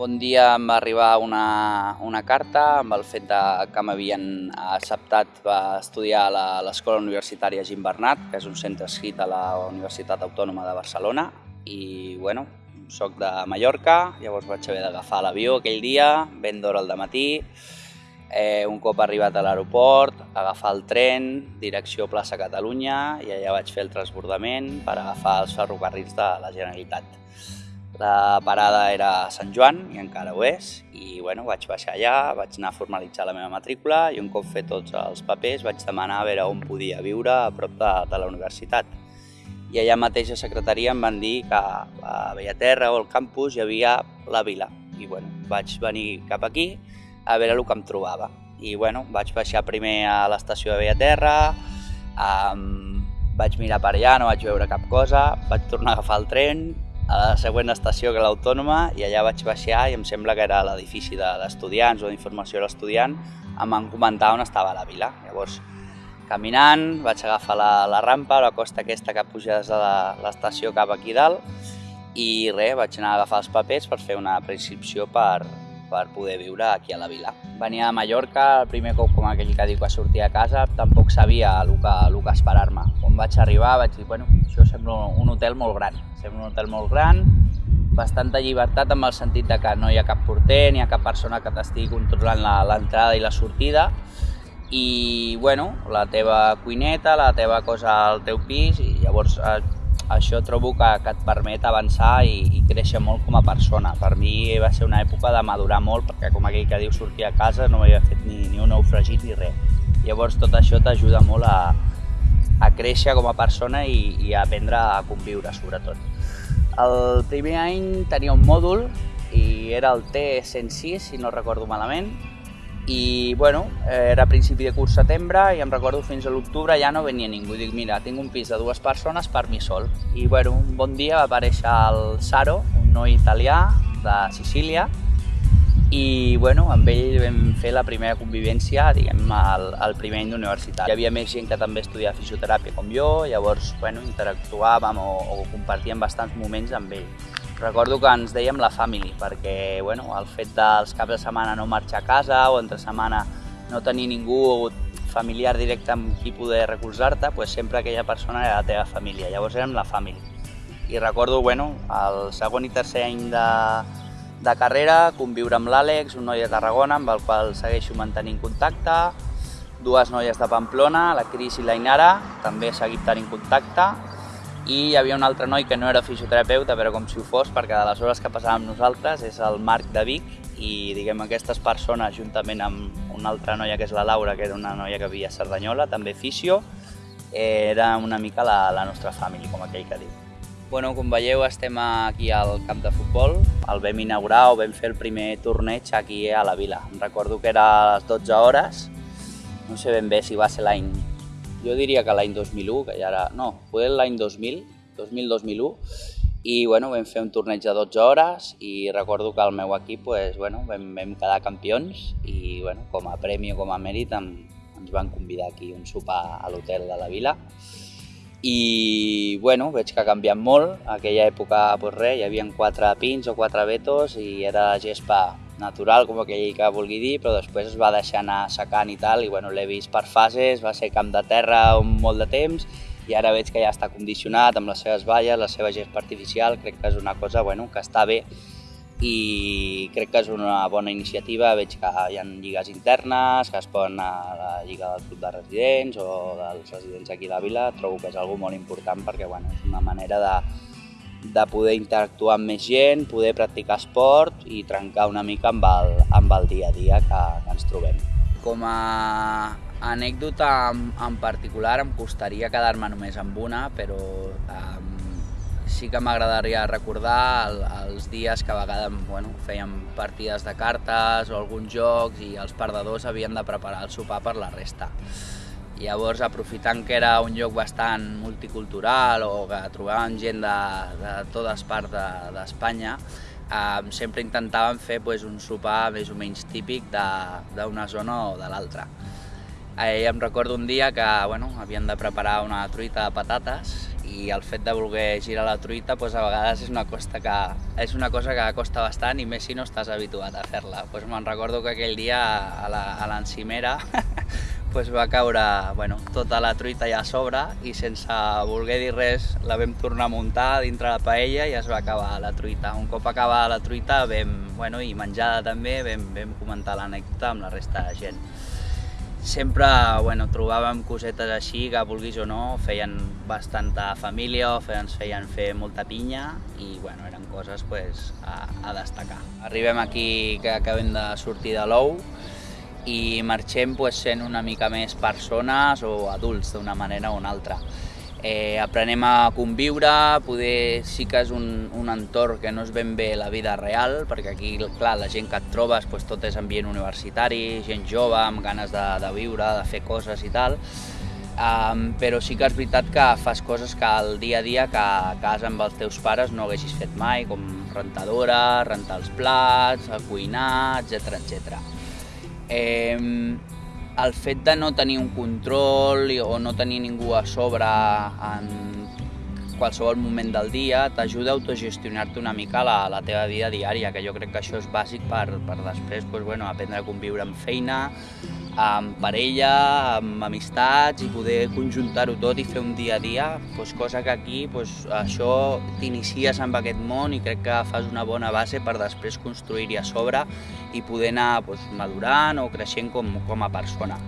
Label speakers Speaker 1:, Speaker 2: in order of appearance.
Speaker 1: bon dia em va arribar una, una carta amb el fet de, que m'havien acceptat per estudiar a l'Escola Universitària Gim Bernat, que és un centre escrit a la Universitat Autònoma de Barcelona, i bueno, soc de Mallorca, llavors vaig haver d'agafar l'avió aquell dia, ben d'hora al matí, eh, un cop arribat a l'aeroport, agafar el tren, direcció plaça Catalunya, i allà vaig fer el transbordament per agafar els ferrocarrils de la Generalitat. La parada era Sant Joan, i encara ho és, i bueno, vaig baixar allà, vaig anar a formalitzar la meva matrícula i un cop fet tots els papers vaig demanar a veure on podia viure a prop de, de la universitat. I allà mateix a secretaria em van dir que a Bellaterra o al campus hi havia la vila. I bueno, vaig venir cap aquí a veure el que em trobava. I bueno, vaig baixar primer a l'estació de Bellaterra, um, vaig mirar per allà, no vaig veure cap cosa, vaig tornar a agafar el tren a la següent estació que l'Autònoma i allà vaig baixar i em sembla que era l'edifici d'estudiants o d'informació a l'estudiant, em van comentar on estava la vila. Llavors, caminant, vaig agafar la, la rampa, la costa aquesta que puja des de l'estació cap aquí dalt i res, vaig anar a agafar els papers per fer una prescripció per, per poder viure aquí a la vila. Venia a Mallorca, el primer cop com aquell que diu que sortia a casa, tampoc sabia el que, el que esperar-me. Quan vaig arribar vaig dir, bueno, això sembla un hotel molt gran, sembla un hotel molt gran, bastanta llibertat amb el sentit de que no hi ha cap porter, ni hi ha cap persona que t'estigui controlant l'entrada i la sortida, i bueno, la teva cuineta, la teva cosa al teu pis, i llavors eh, això trobo que, que et permet avançar i, i créixer molt com a persona. Per mi va ser una època de madurar molt, perquè com aquell que diu sortir a casa no havia fet ni, ni un ou fregit ni res. Llavors tot això t'ajuda molt a, a créixer com a persona i, i a aprendre a conviure, sobretot. El primer any tenia un mòdul i era el T106, si no recordo malament, i bueno, era a principi de curs setembre i em recordo fins a l'octubre ja no venia ningú. Dic, mira, tinc un pis de dues persones per mi sol. I bueno, un bon dia va aparèixer el Saro, un noi italià de Sicília, i bueno, amb ell vam fer la primera convivència, diguem, al, al primer any d'universitat. Hi havia més gent que també estudiava fisioteràpia com jo, llavors, bueno, interactuàvem o, o compartíem bastants moments amb ell. Recordo que ens dèiem la family, perquè bueno, el fet dels caps de setmana no marxar a casa o entre setmana no tenir ningú familiar directe amb qui poder recolzar-te, pues sempre aquella persona era la teva família, llavors érem la family. I recordo, bueno, el segon i tercer any de, de carrera, conviure amb l'Àlex, un noi de Tarragona amb el qual segueixo mantenint contacte, dues noies de Pamplona, la Cris i la Inara, també he tenint contacte, i hi havia un altre noi que no era fisioterapeuta, però com si ho fos, perquè de les hores que passàvem nosaltres és el Marc de Vic i diguem aquestes persones, juntament amb una altra noia que és la Laura, que era una noia que vivia a Cerdanyola, també fisio, era una mica la, la nostra família, com aquell que diu. Bueno, com veieu, estem aquí al camp de futbol. El vam inaugurar o vam fer el primer torneig aquí a la vila. Em recordo que era a les 12 hores, no sé ben bé si va ser l'any jo diria que l'any 2001, que ja era... No, fue l'any 2000, 2000-2001, i bueno, vam fer un torneig de 12 hores i recordo que el meu equip pues, bueno, vam, vam quedar campions i bueno, com a premi o com a mèrit em, ens van convidar aquí un sopar a l'hotel de la vila i bueno, veig que ha canviat molt. Aquella època pues res, hi havia quatre pins o quatre vetos i era gespa natural, com aquell que vulgui dir, però després es va deixar anar secant i tal, i bueno, l'he vist per fases, va ser camp de terra un molt de temps, i ara veig que ja està condicionat amb les seves valles, la seva gespa artificial, crec que és una cosa bueno, que està bé i crec que és una bona iniciativa, veig que hi ha lligues internes, que es poden a la lliga del club de residents o dels residents aquí a la vila, trobo que és algo molt important perquè bueno, és una manera de, de poder interactuar amb més gent, poder practicar esport i trencar una mica amb el, amb el dia a dia que, que ens trobem. Com a anècdota en, en particular em costaria quedar-me només amb una, però um, sí que m'agradaria recordar el, els dies que a vegades bueno, fèiem partides de cartes o alguns jocs i els perdedors havien de preparar el sopar per la resta. Llavors, aprofitant que era un lloc bastant multicultural o que trobàvem gent de, de totes parts d'Espanya, de, eh, sempre intentàvem fer pues, un sopar més o menys típic d'una zona o de l'altra. Eh, em recordo un dia que bueno, havien de preparar una truita de patates i el fet de voler girar la truita doncs a vegades és una, costa que, és una cosa que costa bastant i més si no estàs habituat a fer-la. Doncs me'n recordo que aquell dia a l'encimera pues va caure bueno, tota la truita allà a sobre i sense voler dir res la vam tornar a muntar dintre la paella i es va acabar la truita. Un cop acabada la truita vam, bueno, i menjada també vam, vam comentar l'anècdota amb la resta de gent sempre bueno, trobàvem cosetes així que, vulguis o no, feien bastanta família o ens feien fer molta pinya i bueno, eren coses pues, a, a destacar. Arribem aquí que acabem de sortir de l'ou i marxem pues, sent una mica més persones o adults d'una manera o una altra eh, aprenem a conviure, poder sí que és un, un entorn que no és ben bé la vida real, perquè aquí, clar, la gent que et trobes, doncs, tot és ambient universitari, gent jove, amb ganes de, de viure, de fer coses i tal, um, però sí que és veritat que fas coses que al dia a dia que a casa amb els teus pares no haguessis fet mai, com rentadora, rentar els plats, cuinar, etc etc. Eh, el fet de no tenir un control o no tenir ningú a sobre en qualsevol moment del dia t'ajuda a autogestionar-te una mica la, la teva vida diària, que jo crec que això és bàsic per, per després pues, bueno, aprendre a conviure amb feina, amb parella, amb amistats i poder conjuntar-ho tot i fer un dia a dia, pues, cosa que aquí pues, això t'inicies amb aquest món i crec que fas una bona base per després construir-hi a sobre i poder anar pues, madurant o creixent com, com a persona.